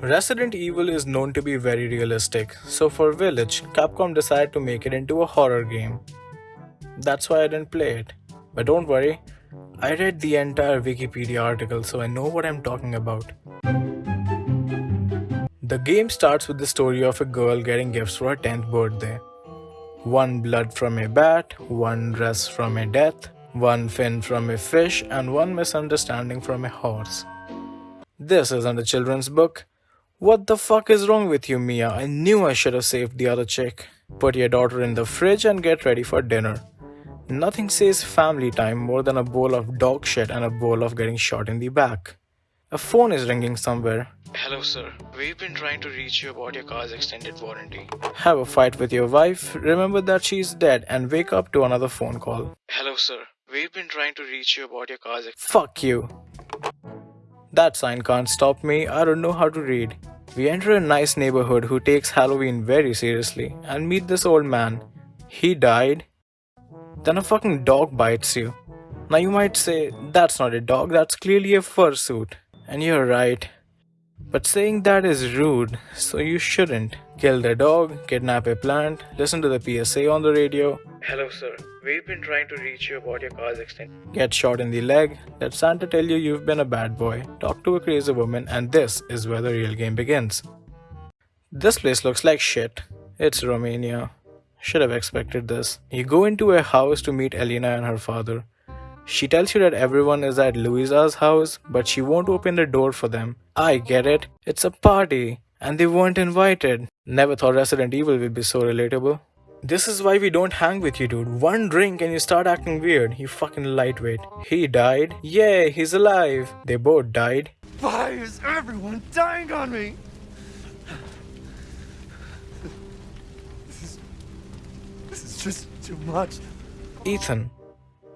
Resident Evil is known to be very realistic, so for Village, Capcom decided to make it into a horror game. That's why I didn't play it. But don't worry, I read the entire Wikipedia article so I know what I'm talking about. The game starts with the story of a girl getting gifts for her 10th birthday. One blood from a bat, one dress from a death, one fin from a fish, and one misunderstanding from a horse. This isn't a children's book, what the fuck is wrong with you, Mia? I knew I should have saved the other chick. Put your daughter in the fridge and get ready for dinner. Nothing says family time more than a bowl of dog shit and a bowl of getting shot in the back. A phone is ringing somewhere. Hello, sir. We've been trying to reach you about your car's extended warranty. Have a fight with your wife, remember that she's dead, and wake up to another phone call. Hello, sir. We've been trying to reach you about your car's. Fuck you. That sign can't stop me, I don't know how to read. We enter a nice neighborhood who takes Halloween very seriously and meet this old man. He died. Then a fucking dog bites you. Now you might say, that's not a dog, that's clearly a fursuit. And you're right. But saying that is rude, so you shouldn't. Kill the dog, kidnap a plant, listen to the PSA on the radio. Hello, sir. We've been trying to reach you about your car's extension. Get shot in the leg, let Santa tell you you've been a bad boy, talk to a crazy woman, and this is where the real game begins. This place looks like shit. It's Romania. Should have expected this. You go into a house to meet Elena and her father. She tells you that everyone is at Luiza's house, but she won't open the door for them. I get it. It's a party, and they weren't invited. Never thought Resident Evil would be so relatable. This is why we don't hang with you, dude. One drink and you start acting weird. You fucking lightweight. He died. Yay, he's alive. They both died. Why is everyone dying on me? This is. This is just too much. Ethan,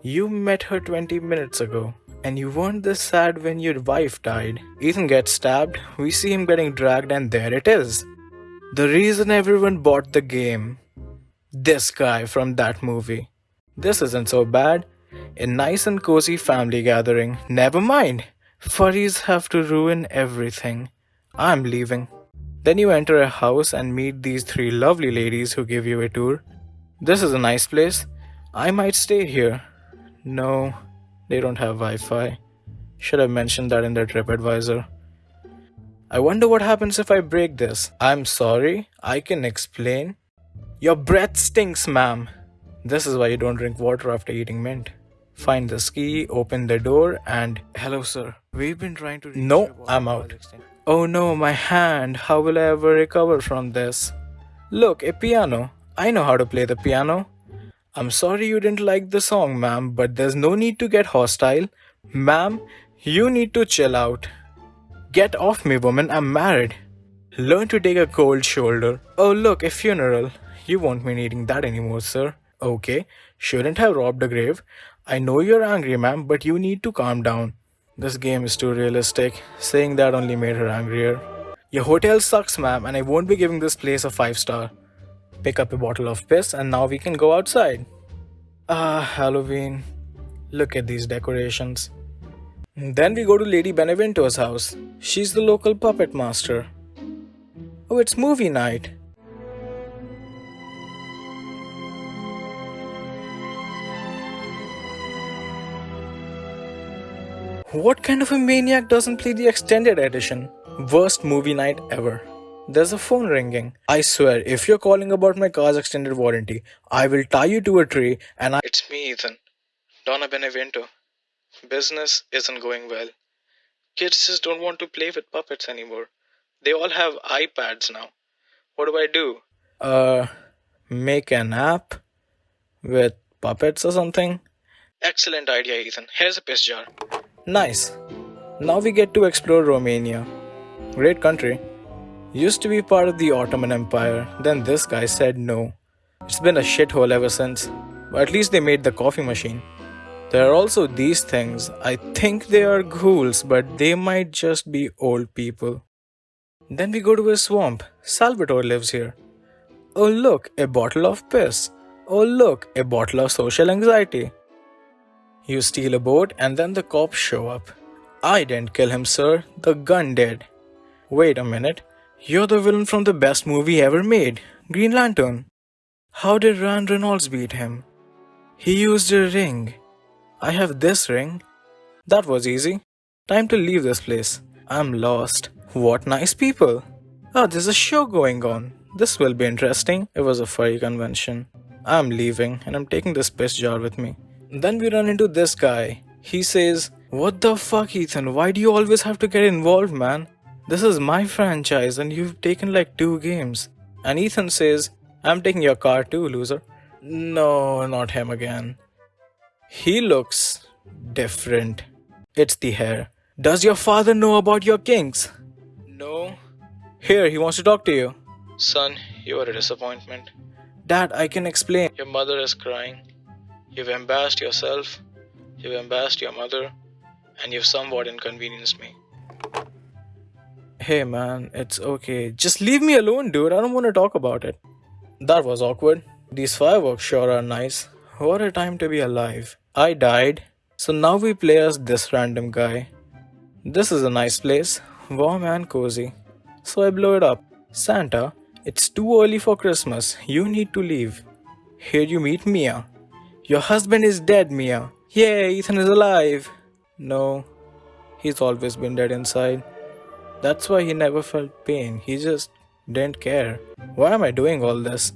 you met her 20 minutes ago, and you weren't this sad when your wife died. Ethan gets stabbed, we see him getting dragged, and there it is. The reason everyone bought the game. This guy from that movie. This isn't so bad. A nice and cozy family gathering. Never mind. Furries have to ruin everything. I'm leaving. Then you enter a house and meet these three lovely ladies who give you a tour. This is a nice place. I might stay here. No, they don't have Wi Fi. Should have mentioned that in their TripAdvisor. I wonder what happens if I break this. I'm sorry, I can explain. Your breath stinks, ma'am. This is why you don't drink water after eating mint. Find the ski, open the door, and hello, sir. We've been trying to. No, I'm out. Oh no, my hand. How will I ever recover from this? Look, a piano. I know how to play the piano. I'm sorry you didn't like the song, ma'am, but there's no need to get hostile. Ma'am, you need to chill out. Get off me, woman, I'm married. Learn to take a cold shoulder. Oh, look, a funeral. You won't be needing that anymore, sir. Okay, shouldn't have robbed a grave. I know you're angry, ma'am, but you need to calm down. This game is too realistic. Saying that only made her angrier. Your hotel sucks, ma'am, and I won't be giving this place a 5 star pick up a bottle of piss, and now we can go outside. Ah, Halloween. Look at these decorations. Then we go to Lady Beneviento's house. She's the local puppet master. Oh, it's movie night. What kind of a maniac doesn't play the extended edition? Worst movie night ever. There's a phone ringing. I swear, if you're calling about my car's extended warranty, I will tie you to a tree and I. It's me, Ethan. Donna Beneviento. Business isn't going well. Kids just don't want to play with puppets anymore. They all have iPads now. What do I do? Uh, make an app with puppets or something? Excellent idea, Ethan. Here's a piss jar. Nice. Now we get to explore Romania. Great country. Used to be part of the Ottoman Empire, then this guy said no. It's been a shithole ever since, but at least they made the coffee machine. There are also these things. I think they are ghouls, but they might just be old people. Then we go to a swamp. Salvatore lives here. Oh, look, a bottle of piss. Oh, look, a bottle of social anxiety. You steal a boat, and then the cops show up. I didn't kill him, sir. The gun did. Wait a minute. You're the villain from the best movie ever made, Green Lantern. How did Ryan Reynolds beat him? He used a ring. I have this ring. That was easy. Time to leave this place. I'm lost. What nice people. Oh, there's a show going on. This will be interesting. It was a furry convention. I'm leaving and I'm taking this piss jar with me. Then we run into this guy. He says, What the fuck, Ethan? Why do you always have to get involved, man? This is my franchise and you've taken like two games. And Ethan says, I'm taking your car too, loser. No, not him again. He looks different. It's the hair. Does your father know about your kinks? No. Here, he wants to talk to you. Son, you are a disappointment. Dad, I can explain. Your mother is crying. You've embarrassed yourself, you've embarrassed your mother, and you've somewhat inconvenienced me. Hey man, it's okay. Just leave me alone, dude. I don't want to talk about it. That was awkward. These fireworks sure are nice. What a time to be alive. I died. So now we play as this random guy. This is a nice place, warm and cozy. So I blow it up. Santa, it's too early for Christmas. You need to leave. Here you meet Mia. Your husband is dead, Mia. Yay, Ethan is alive. No, he's always been dead inside. That's why he never felt pain. He just didn't care. Why am I doing all this?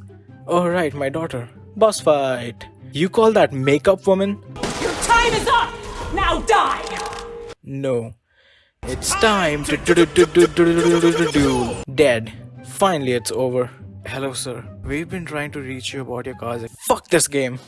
Oh, right, my daughter. Boss fight. You call that makeup woman? Your time is up! Now die! No. It's time to do do do do do do do do do. Dead. Finally, it's over. Hello, sir. We've been trying to reach you about your cars. Fuck this game.